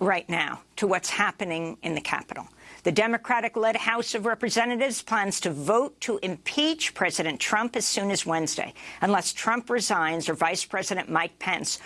right now to what's happening in the Capitol. The Democratic-led House of Representatives plans to vote to impeach President Trump as soon as Wednesday, unless Trump resigns or Vice President Mike Pence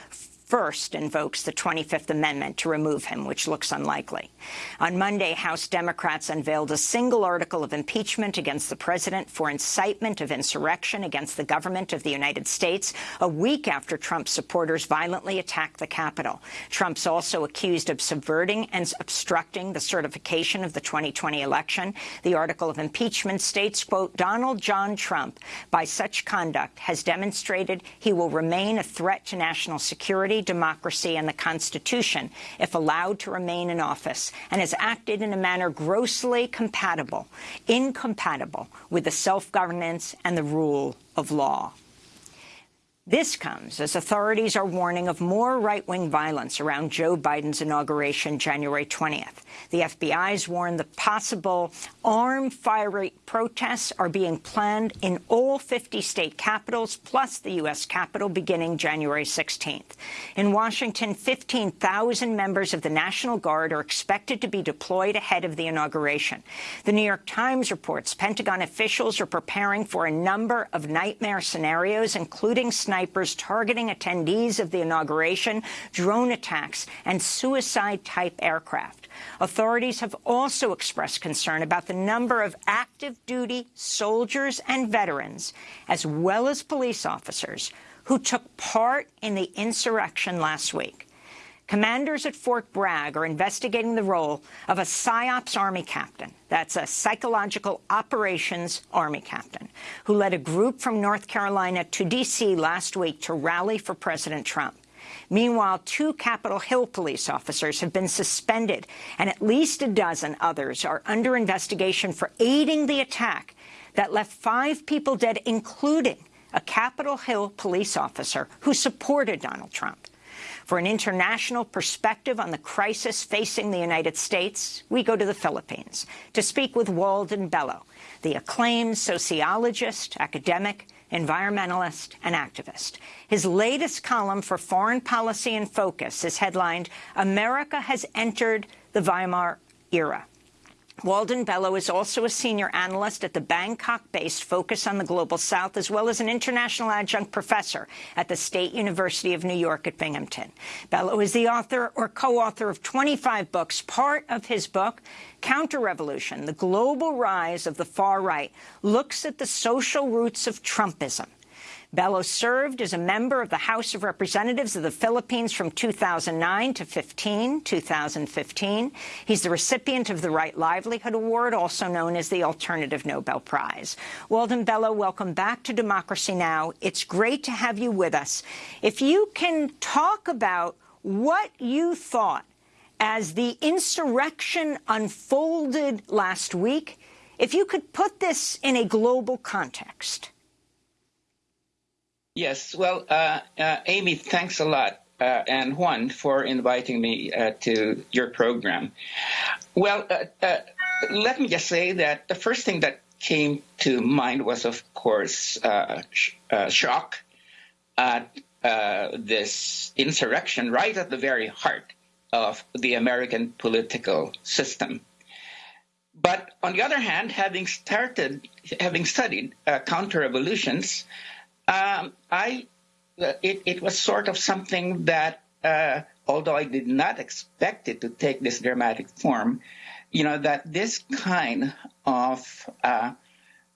first invokes the 25th Amendment to remove him, which looks unlikely. On Monday, House Democrats unveiled a single article of impeachment against the president for incitement of insurrection against the government of the United States, a week after Trump's supporters violently attacked the Capitol. Trump's also accused of subverting and obstructing the certification of the 2020 election. The article of impeachment states, quote, Donald John Trump, by such conduct, has demonstrated he will remain a threat to national security, democracy and the Constitution if allowed to remain in office and has acted in a manner grossly compatible, incompatible with the self-governance and the rule of law. This comes as authorities are warning of more right-wing violence around Joe Biden's inauguration January 20th. The FBI's warned the possible armed fiery protests are being planned in all 50 state capitals, plus the U.S. Capitol, beginning January 16th. In Washington, 15,000 members of the National Guard are expected to be deployed ahead of the inauguration. The New York Times reports Pentagon officials are preparing for a number of nightmare scenarios, including snipers targeting attendees of the inauguration, drone attacks, and suicide-type aircraft. Authorities have also expressed concern about the number of active duty soldiers and veterans, as well as police officers, who took part in the insurrection last week. Commanders at Fort Bragg are investigating the role of a PSYOPs Army captain, that's a psychological operations Army captain, who led a group from North Carolina to D.C. last week to rally for President Trump. Meanwhile, two Capitol Hill police officers have been suspended, and at least a dozen others are under investigation for aiding the attack that left five people dead, including a Capitol Hill police officer who supported Donald Trump. For an international perspective on the crisis facing the United States, we go to the Philippines to speak with Walden Bello, the acclaimed sociologist, academic, environmentalist, and activist. His latest column for Foreign Policy in Focus is headlined, America has entered the Weimar era. Walden Bello is also a senior analyst at the Bangkok-based Focus on the Global South, as well as an international adjunct professor at the State University of New York at Binghamton. Bello is the author or co-author of 25 books. Part of his book, Counter-Revolution, The Global Rise of the Far Right, looks at the social roots of Trumpism. Bello served as a member of the House of Representatives of the Philippines from 2009 to 15, 2015. He's the recipient of the Right Livelihood Award, also known as the Alternative Nobel Prize. Walden Bello, welcome back to Democracy Now! It's great to have you with us. If you can talk about what you thought as the insurrection unfolded last week, if you could put this in a global context. Yes, well, uh, uh, Amy, thanks a lot, uh, and Juan for inviting me uh, to your program. Well, uh, uh, let me just say that the first thing that came to mind was, of course, sh shock at this insurrection right at the very heart of the American political system. But on the other hand, having started, having studied counter-revolutions, um, I it, it was sort of something that, uh, although I did not expect it to take this dramatic form, you know, that this kind of uh,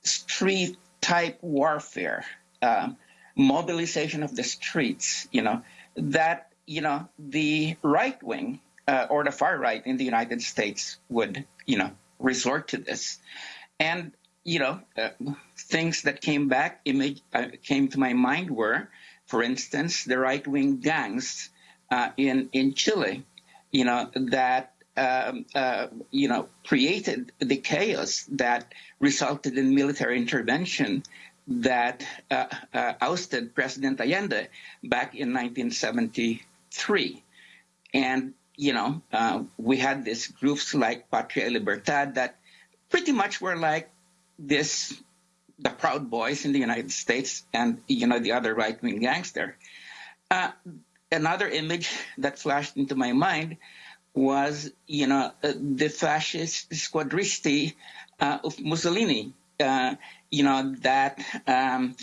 street type warfare, uh, mobilization of the streets, you know, that, you know, the right wing uh, or the far right in the United States would, you know, resort to this. And you know, uh, things that came back, image, uh, came to my mind were, for instance, the right-wing gangs uh, in in Chile, you know, that um, uh, you know created the chaos that resulted in military intervention that uh, uh, ousted President Allende back in 1973, and you know, we had these groups like Patria Libertad that pretty much were like this the Proud Boys in the United States and you know the other right wing gangster. Uh, another image that flashed into my mind was, you know, uh, the fascist squadristi uh, of Mussolini, uh, you know, that um,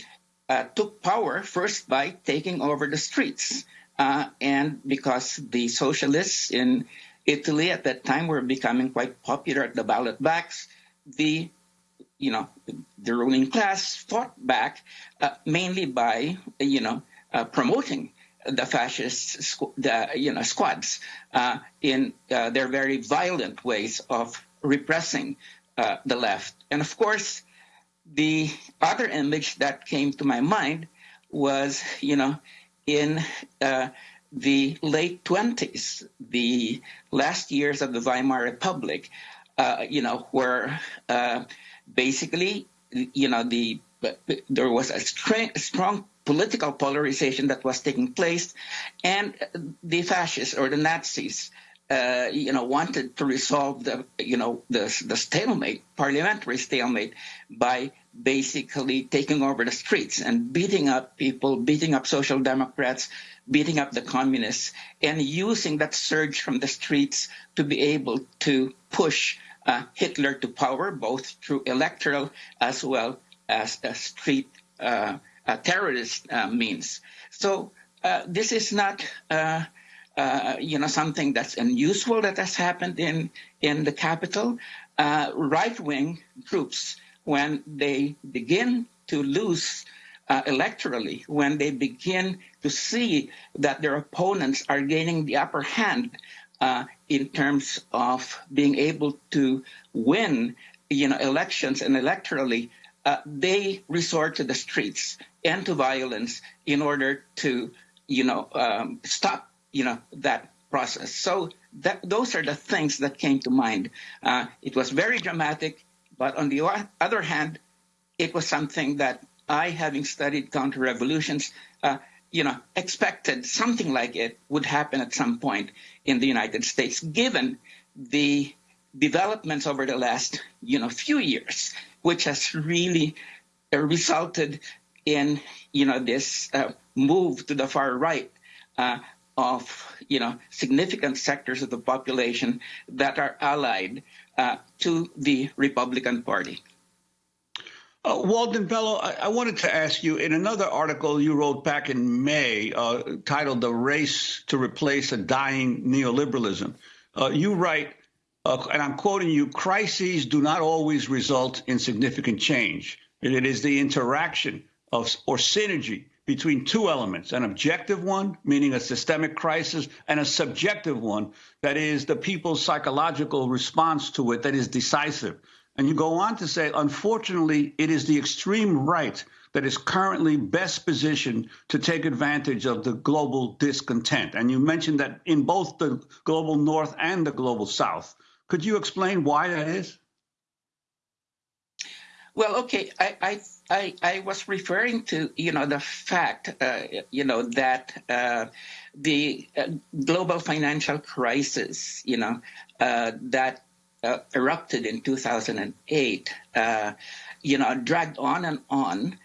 uh, took power first by taking over the streets. Uh, and because the socialists in Italy at that time were becoming quite popular at the ballot box, the you know the ruling class fought back uh, mainly by you know promoting the fascist the, you know, squads uh, in uh, their very violent ways of repressing uh, the left. And of course, the other image that came to my mind was, you know, in uh, the late 20s, the last years of the Weimar Republic, uh, you know, where uh, basically, you know, the there was a strong political polarization that was taking place, and the fascists or the Nazis, uh, you know, wanted to resolve the, you know, the the stalemate, parliamentary stalemate, by basically taking over the streets and beating up people, beating up social democrats, beating up the communists, and using that surge from the streets to be able to push uh, Hitler to power, both through electoral as well as a street. Uh, uh, terrorist uh, means. So uh, this is not, you know, something that's unusual that has happened in in the Capitol. right-wing groups, when they begin to lose uh, electorally, when they begin to see that their opponents are gaining the upper hand uh, in terms of being able to win, you know, elections and electorally, uh, they resort to the streets and to violence in order to, you know, um, stop, you know, that process. So that, those are the things that came to mind. Uh, it was very dramatic, but on the other hand, it was something that I, having studied counter-revolutions, uh, you know, expected something like it would happen at some point in the United States, given the developments over the last, you know, few years which has really uh, resulted in you know this uh, move to the far right uh, of you know significant sectors of the population that are allied uh, to the Republican Party. Uh, Walden Bello, I, I, wanted to ask you in another article you wrote back in May uh, titled The Race to Replace a Dying Neoliberalism. you write, uh, and I'm quoting you, crises do not always result in significant change. It is the interaction of or synergy between two elements, an objective one, meaning a systemic crisis, and a subjective one, that is the people's psychological response to it that is decisive. And you go on to say, unfortunately, it is the extreme right that is currently best positioned to take advantage of the global discontent. And you mentioned that in both the global north and the global south. Could you explain why that is? Well, okay, I, I, I, I was referring to, you know, the fact, uh, you know, that uh, the uh, global financial crisis, you know, uh, that uh, erupted in 2008, uh, you know, dragged on and on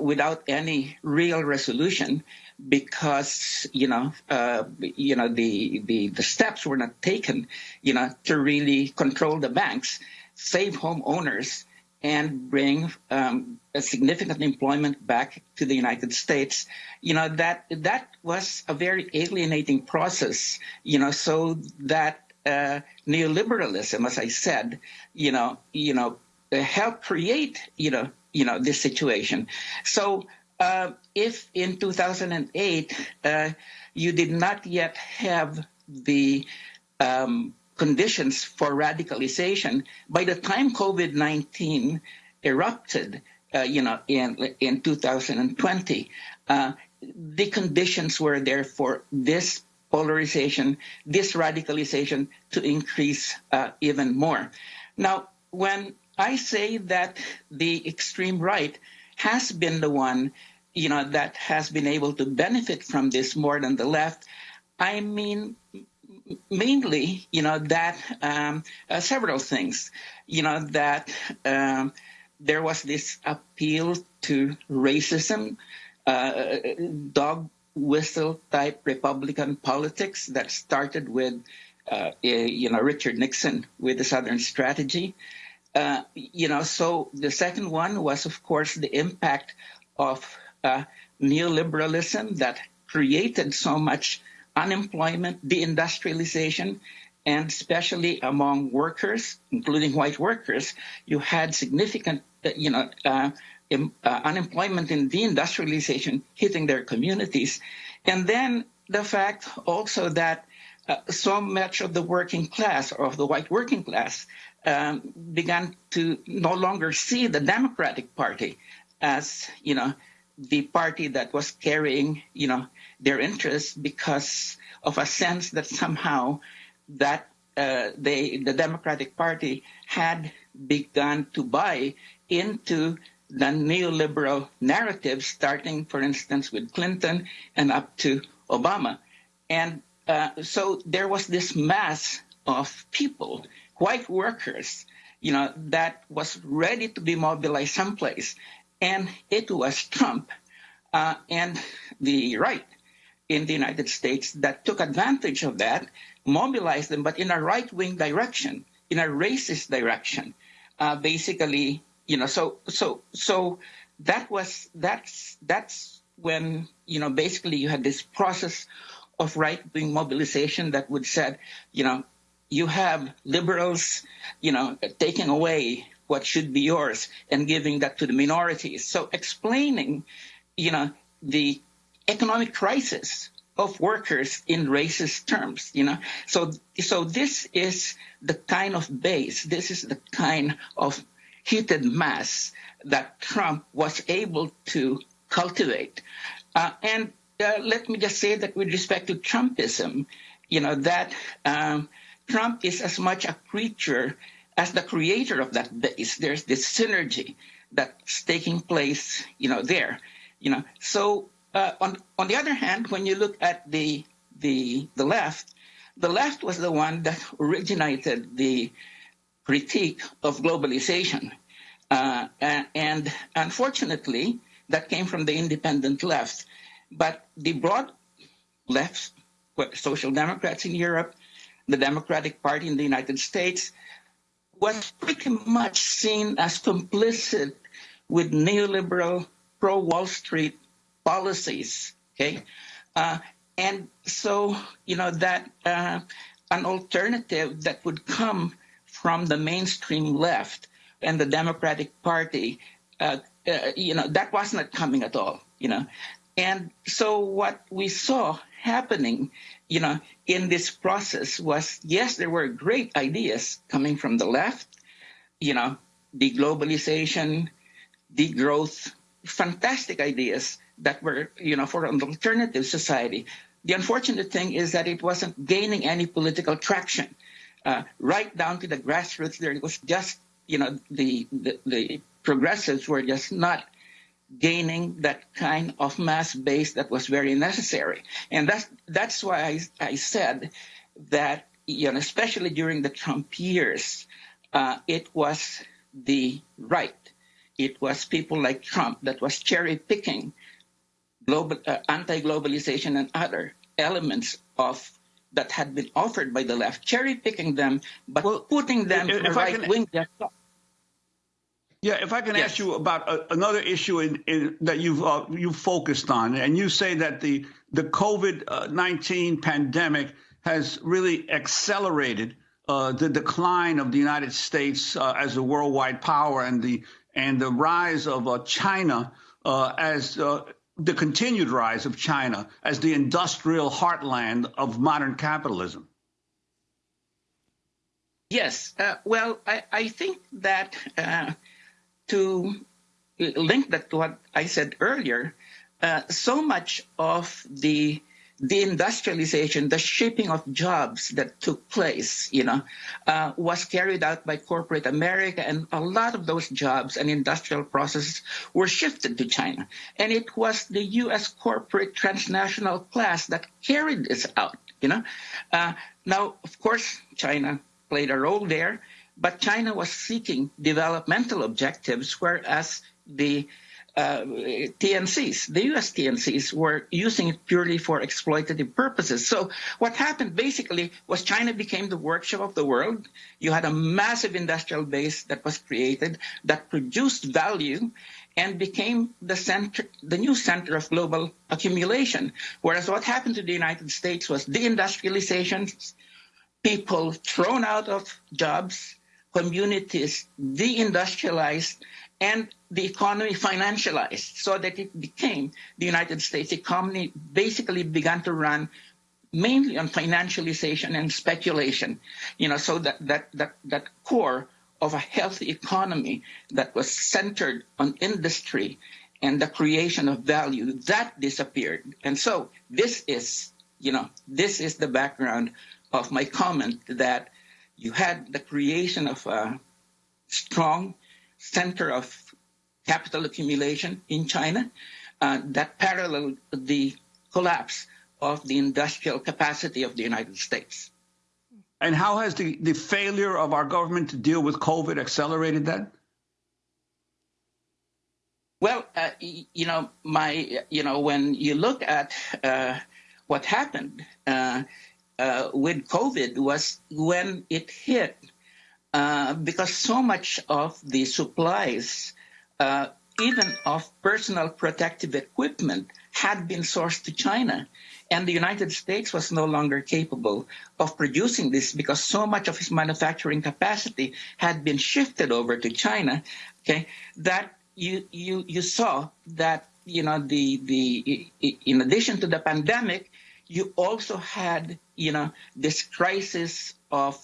without any real resolution because you know uh, you know the, the the steps were not taken you know to really control the banks save homeowners and bring um, a significant employment back to the United States, you know that that was a very alienating process. You know, so that uh, neoliberalism, as I said, you know, you know, helped create, you know, you know this situation. So uh, if in 2008 uh, you did not yet have the um, conditions for radicalization, by the time COVID-19 erupted, uh, you know, in in 2020, uh, the conditions were there for this polarization, this radicalization to increase uh, even more. Now, when I say that the extreme right has been the one, you know, that has been able to benefit from this more than the left. I mean, mainly, you know, that um, uh, several things, you know, that um, there was this appeal to racism, uh, dog whistle type Republican politics that started with uh, you know, Richard Nixon with the Southern Strategy. Uh, you know, so the second one was, of course, the impact of uh, neoliberalism that created so much unemployment, deindustrialization, and especially among workers, including white workers, you had significant, uh, you know, uh, uh, unemployment and deindustrialization hitting their communities. And then the fact also that uh, so much of the working class or of the white working class um, began to no longer see the Democratic Party as, you know, the party that was carrying, you know, their interests because of a sense that somehow that uh, they, the Democratic Party had begun to buy into the neoliberal narrative, starting, for instance, with Clinton and up to Obama. And uh, so there was this mass of people, white workers, you know, that was ready to be mobilized someplace. And it was Trump uh, and the right in the United States that took advantage of that, mobilized them, but in a right wing direction, in a racist direction. Uh, basically, you know, so so so that was that's that's when you know basically you had this process of right wing mobilization that would said, you know, you have liberals, you know, taking away what should be yours and giving that to the minorities. So explaining, you know, the economic crisis of workers in racist terms, you know. So so this is the kind of base, this is the kind of heated mass that Trump was able to cultivate. Uh, and uh, let me just say that with respect to Trumpism, you know, that um, Trump is as much a creature as the creator of that base. There's this synergy that's taking place, you know, there, you know. So uh, on on the other hand, when you look at the the the left, the left was the one that originated the critique of globalization, uh, and unfortunately, that came from the independent left. But the broad left, social democrats in Europe, the Democratic Party in the United States, was pretty much seen as complicit with neoliberal pro Wall Street policies. Okay. Uh, and so, you know, that uh, an alternative that would come from the mainstream left and the Democratic Party, uh, uh you know, that was not coming at all, you know. And so what we saw happening, you know, in this process was, yes, there were great ideas coming from the left, you know, deglobalization, degrowth, fantastic ideas that were, you know, for an alternative society. The unfortunate thing is that it wasn't gaining any political traction. Uh, right down to the grassroots, there it was just, you know, the, the, the progressives were just not gaining that kind of mass base that was very necessary. And that's, that's why I, I said that, you know, especially during the Trump years, uh, it was the right. It was people like Trump that was cherry picking global, uh, anti-globalization and other elements of that had been offered by the left, cherry picking them, but well, putting them to the right wing. Yeah, if I can yes. ask you about a, another issue in, in, that you've uh, you focused on, and you say that the the COVID nineteen pandemic has really accelerated uh, the decline of the United States uh, as a worldwide power and the and the rise of uh, China uh, as uh, the continued rise of China as the industrial heartland of modern capitalism. Yes, well, I, I, think that to link that to what I said earlier, uh, so much of the the industrialization, the shaping of jobs that took place, you know, uh, was carried out by corporate America, and a lot of those jobs and industrial processes were shifted to China. And it was the U.S. corporate transnational class that carried this out, you know. Uh, now, of course, China played a role there, but China was seeking developmental objectives, whereas the uh, TNCs, the US TNCs, were using it purely for exploitative purposes. So what happened basically was China became the workshop of the world. You had a massive industrial base that was created that produced value and became the center, the new center of global accumulation. Whereas what happened to the United States was deindustrialization, people thrown out of jobs, communities deindustrialized, and the economy financialized so that it became the United States economy basically began to run mainly on financialization and speculation. You know, so that that that that core of a healthy economy that was centered on industry and the creation of value that disappeared. And so this is, you know, this is the background of my comment that you had the creation of a strong center of capital accumulation in China uh, that paralleled the collapse of the industrial capacity of the United States. And how has the, the failure of our government to deal with COVID accelerated that? Well, uh, you know, my, you know, when you look at uh, what happened uh, uh with COVID was when it hit, uh, because so much of the supplies, uh, even of personal protective equipment, had been sourced to China. And the United States was no longer capable of producing this because so much of its manufacturing capacity had been shifted over to China, okay, that you, you, you saw that, you know, the, the, in addition to the pandemic, you also had, you know, this crisis of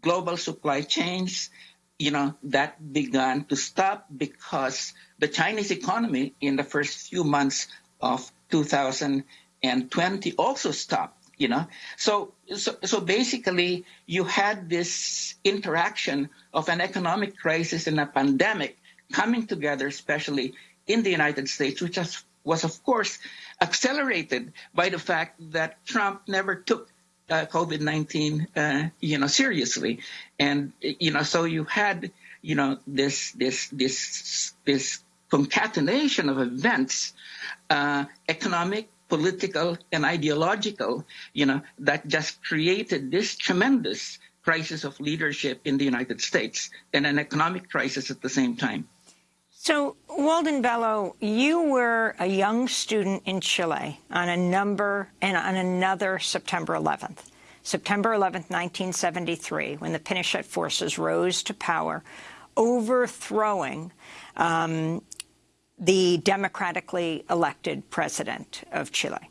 global supply chains, you know, that began to stop because the Chinese economy in the first few months of 2020 also stopped you know. So so so basically you had this interaction of an economic crisis and a pandemic coming together especially in the united states which was, was of course accelerated by the fact that trump never took uh, covid-19 uh, you know seriously and you know so you had you know this this this this concatenation of events uh, economic political and ideological, you know, that just created this tremendous crisis of leadership in the United States and an economic crisis at the same time. So, Walden Bello, you were a young student in Chile on a number and on another September 11th. September 11th, 1973, when the Pinochet forces rose to power, overthrowing um, the democratically elected president of Chile.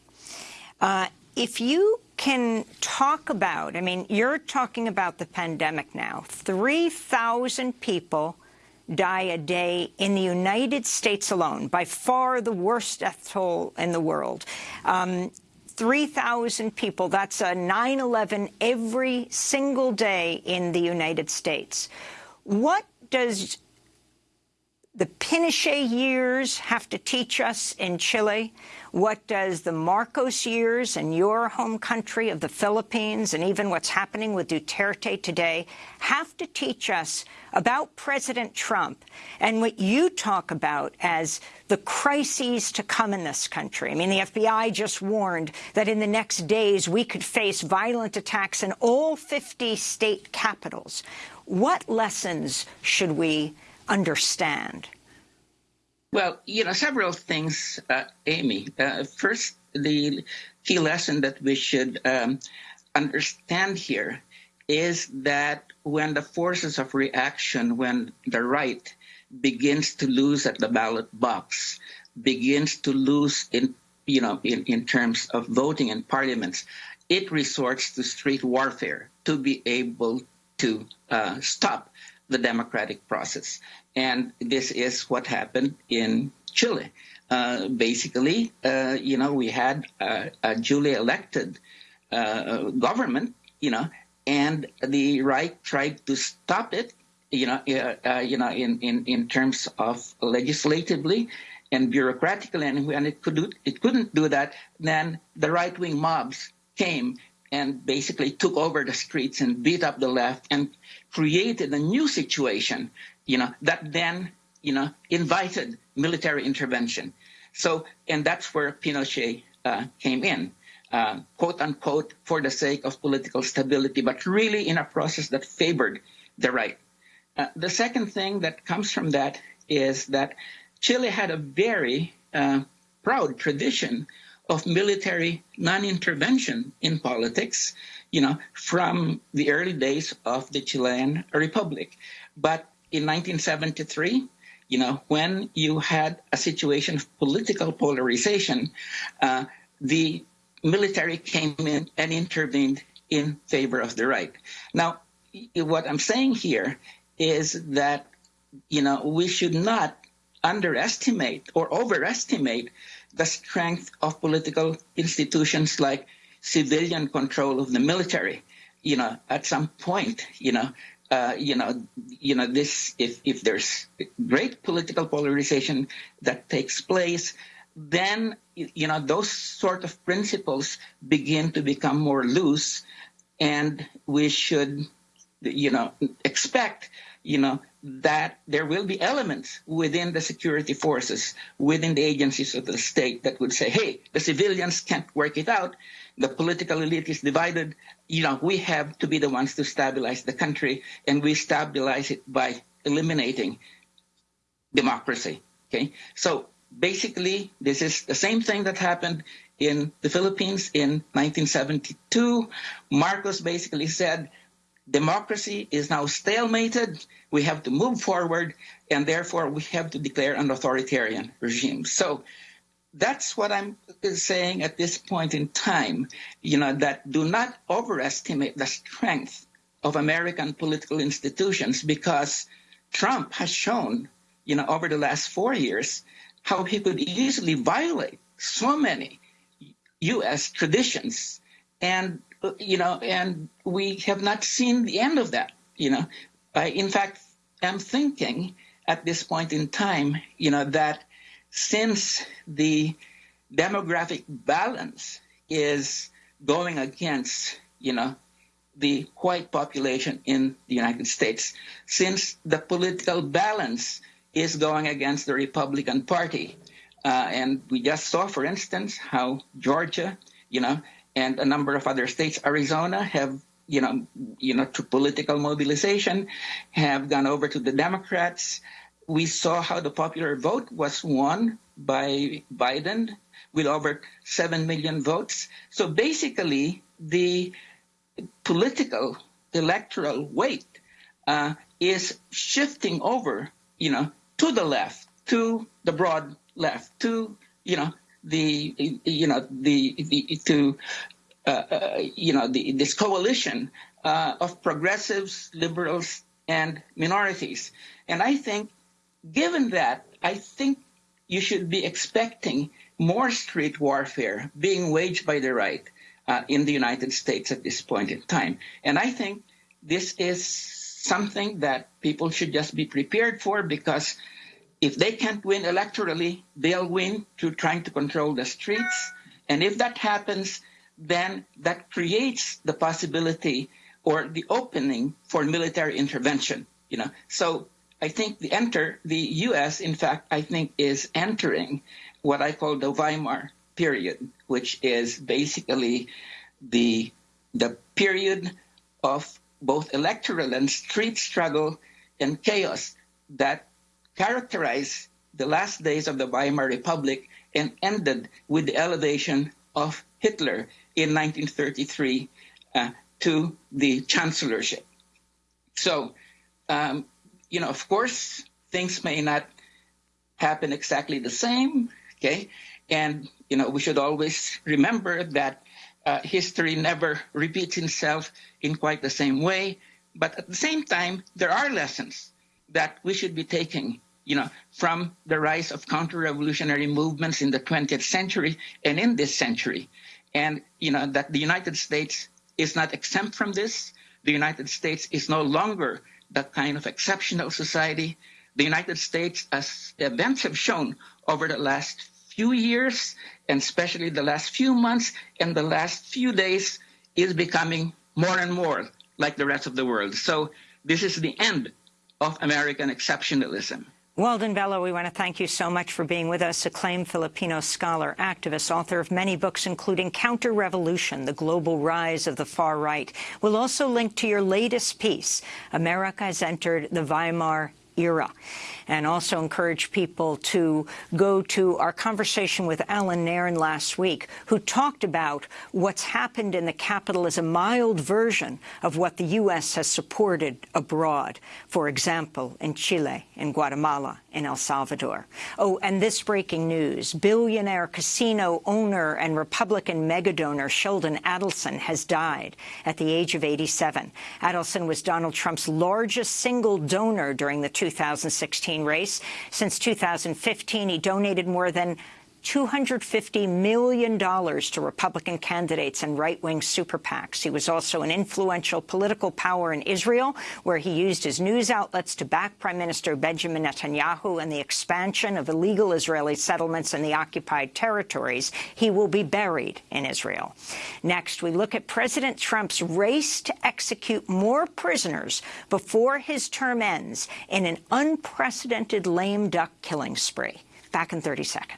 Uh, if you can talk about, I mean, you're talking about the pandemic now. 3,000 people die a day in the United States alone, by far the worst death toll in the world. Um, 3,000 people, that's a 9-11 every single day in the United States. What does the Pinochet years have to teach us in Chile? What does the Marcos years in your home country of the Philippines and even what's happening with Duterte today have to teach us about President Trump and what you talk about as the crises to come in this country? I mean, the FBI just warned that in the next days we could face violent attacks in all 50 state capitals. What lessons should we understand? Well, you know, several things, uh, Amy. Uh, first, the key lesson that we should um, understand here is that when the forces of reaction, when the right begins to lose at the ballot box, begins to lose in, you know, in, in terms of voting in parliaments, it resorts to street warfare to be able to uh, stop the democratic process. And this is what happened in Chile. Uh, basically, uh, you know, we had a, a duly elected uh, government, you know, and the right tried to stop it, you know, uh, uh, you know, in, in, in terms of legislatively and bureaucratically, and when it could do, it couldn't do that, then the right wing mobs came and basically took over the streets and beat up the left and created a new situation, you know, that then you know, invited military intervention. So, and that's where Pinochet uh, came in, uh, quote unquote, for the sake of political stability, but really in a process that favored the right. Uh, the second thing that comes from that is that Chile had a very uh, proud tradition of military non-intervention in politics, you know, from the early days of the Chilean Republic. But in 1973, you know, when you had a situation of political polarization, uh, the military came in and intervened in favor of the right. Now, what I'm saying here is that, you know, we should not underestimate or overestimate the strength of political institutions like civilian control of the military. You know, at some point, you know, uh, you know, you know, this if if there's great political polarization that takes place, then you know those sort of principles begin to become more loose, and we should, you know, expect, you know, that there will be elements within the security forces, within the agencies of the state that would say, hey, the civilians can't work it out. The political elite is divided. You know, we have to be the ones to stabilize the country, and we stabilize it by eliminating democracy. Okay. So basically, this is the same thing that happened in the Philippines in 1972. Marcos basically said, democracy is now stalemated. We have to move forward, and therefore we have to declare an authoritarian regime. So that's what I'm saying at this point in time. You know that do not overestimate the strength of American political institutions because Trump has shown, you know, over the last four years how he could easily violate so many U.S. traditions and you know, and we have not seen the end of that. You know, I, in fact, am thinking at this point in time, you know, that since the demographic balance is going against, you know, the white population in the United States, since the political balance is going against the Republican Party. Uh, and we just saw, for instance, how Georgia, you know, and a number of other states, Arizona, have you know, you know, to political mobilization, have gone over to the Democrats. We saw how the popular vote was won by Biden with over seven million votes. So basically, the political electoral weight uh, is shifting over, you know, to the left, to the broad left, to you know the you know the, the to uh, uh, you know the, this coalition uh, of progressives, liberals, and minorities. And I think, given that, I think you should be expecting more street warfare being waged by the right uh, in the United States at this point in time. And I think this is something that people should just be prepared for because if they can't win electorally, they'll win through trying to control the streets. And if that happens, then that creates the possibility or the opening for military intervention. You know, so I think the enter the U.S. in fact I think is entering what I call the Weimar period, which is basically the the period of both electoral and street struggle and chaos that characterized the last days of the Weimar Republic and ended with the elevation of Hitler in 1933 uh, to the chancellorship. So, um, you know, of course, things may not happen exactly the same, okay? And, you know, we should always remember that uh, history never repeats itself in quite the same way. But at the same time, there are lessons that we should be taking you know, from the rise of counter-revolutionary movements in the 20th century and in this century. And, you know, that the United States is not exempt from this. The United States is no longer that kind of exceptional society. The United States, as events have shown over the last few years, and especially the last few months and the last few days, is becoming more and more like the rest of the world. So this is the end of American exceptionalism. Walden Bello, we want to thank you so much for being with us, acclaimed Filipino scholar, activist, author of many books, including Counter-Revolution, The Global Rise of the Far Right. We'll also link to your latest piece, America has entered the Weimar era and also encourage people to go to our conversation with Allan Nairn last week, who talked about what's happened in the Capitol as a mild version of what the U.S. has supported abroad, for example, in Chile, in Guatemala, in El Salvador. Oh, and this breaking news, billionaire casino owner and Republican megadonor Sheldon Adelson has died at the age of 87. Adelson was Donald Trump's largest single donor during the 2016 race. Since 2015, he donated more than $250 million to Republican candidates and right-wing super PACs. He was also an influential political power in Israel, where he used his news outlets to back Prime Minister Benjamin Netanyahu and the expansion of illegal Israeli settlements in the occupied territories. He will be buried in Israel. Next, we look at President Trump's race to execute more prisoners before his term ends in an unprecedented lame duck killing spree. Back in 30 seconds.